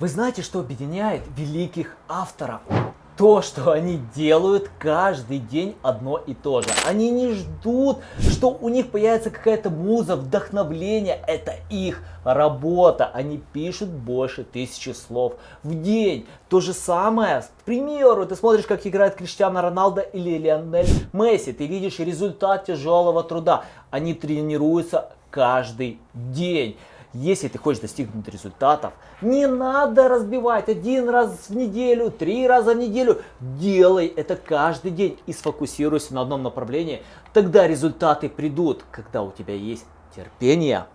Вы знаете, что объединяет великих авторов? То, что они делают каждый день одно и то же. Они не ждут, что у них появится какая-то муза, вдохновление. Это их работа. Они пишут больше тысячи слов в день. То же самое, к примеру, ты смотришь, как играет Криштиану Роналдо или Лионель Месси. Ты видишь результат тяжелого труда. Они тренируются каждый день. Если ты хочешь достигнуть результатов, не надо разбивать один раз в неделю, три раза в неделю. Делай это каждый день и сфокусируйся на одном направлении. Тогда результаты придут, когда у тебя есть терпение.